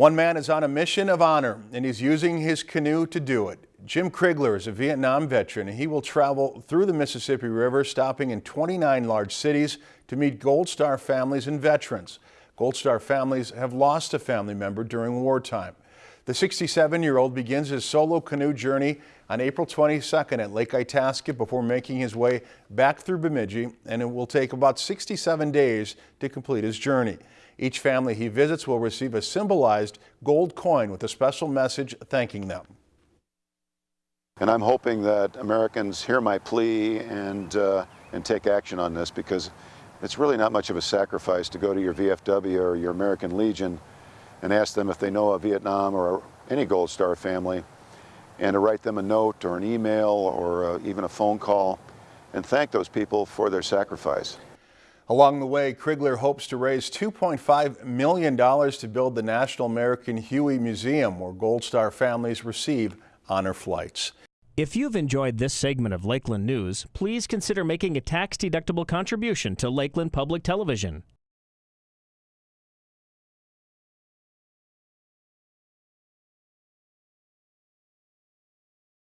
One man is on a mission of honor, and he's using his canoe to do it. Jim Krigler is a Vietnam veteran, and he will travel through the Mississippi River, stopping in 29 large cities to meet Gold Star families and veterans. Gold Star families have lost a family member during wartime. The 67-year-old begins his solo canoe journey on April 22nd at Lake Itasca before making his way back through Bemidji, and it will take about 67 days to complete his journey. Each family he visits will receive a symbolized gold coin with a special message thanking them. And I'm hoping that Americans hear my plea and, uh, and take action on this because it's really not much of a sacrifice to go to your VFW or your American Legion and ask them if they know a Vietnam or any Gold Star family and to write them a note or an email or uh, even a phone call and thank those people for their sacrifice. Along the way, Krigler hopes to raise $2.5 million to build the National American Huey Museum, where Gold Star families receive honor flights. If you've enjoyed this segment of Lakeland News, please consider making a tax-deductible contribution to Lakeland Public Television.